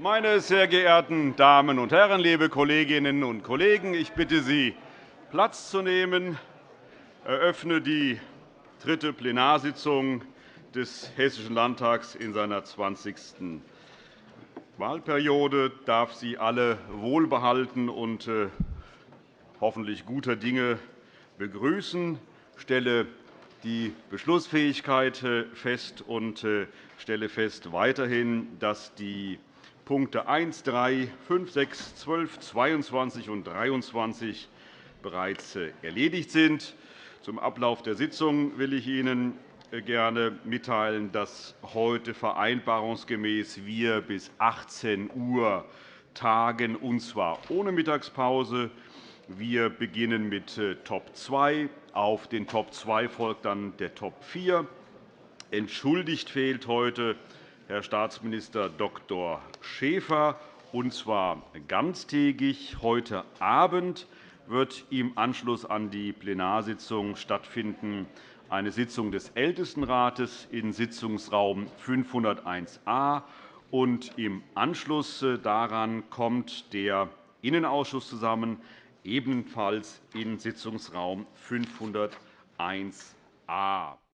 Meine sehr geehrten Damen und Herren, liebe Kolleginnen und Kollegen! Ich bitte Sie, Platz zu nehmen. Ich eröffne die dritte Plenarsitzung des Hessischen Landtags in seiner 20. Wahlperiode. Ich darf Sie alle wohlbehalten und äh, hoffentlich guter Dinge begrüßen. Ich stelle die Beschlussfähigkeit äh, fest und äh, stelle fest weiterhin, dass die Punkte 1, 3, 5, 6, 12, 22 und 23 bereits erledigt sind. Zum Ablauf der Sitzung will ich Ihnen gerne mitteilen, dass heute vereinbarungsgemäß wir bis 18 Uhr tagen, und zwar ohne Mittagspause. Wir beginnen mit äh, Top 2. Auf den Top 2 folgt dann der Top 4. Entschuldigt fehlt heute Herr Staatsminister Dr. Schäfer, und zwar ganztägig. Heute Abend wird im Anschluss an die Plenarsitzung stattfinden eine Sitzung des Ältestenrates in Sitzungsraum 501a. Und Im Anschluss äh, daran kommt der Innenausschuss zusammen, ebenfalls in Sitzungsraum 501a.